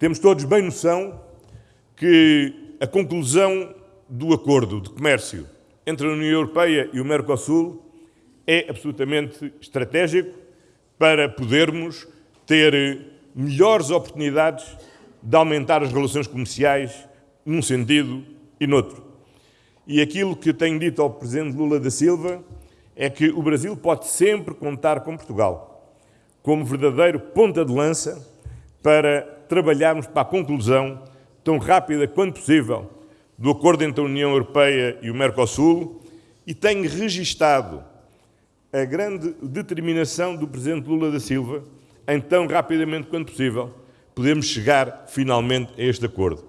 Temos todos bem noção que a conclusão do acordo de comércio entre a União Europeia e o Mercosul é absolutamente estratégico para podermos ter melhores oportunidades de aumentar as relações comerciais num sentido e noutro. E aquilo que tenho dito ao Presidente Lula da Silva é que o Brasil pode sempre contar com Portugal como verdadeiro ponta de lança para trabalharmos para a conclusão tão rápida quanto possível do acordo entre a União Europeia e o Mercosul e tenho registado a grande determinação do Presidente Lula da Silva em tão rapidamente quanto possível podermos chegar finalmente a este acordo.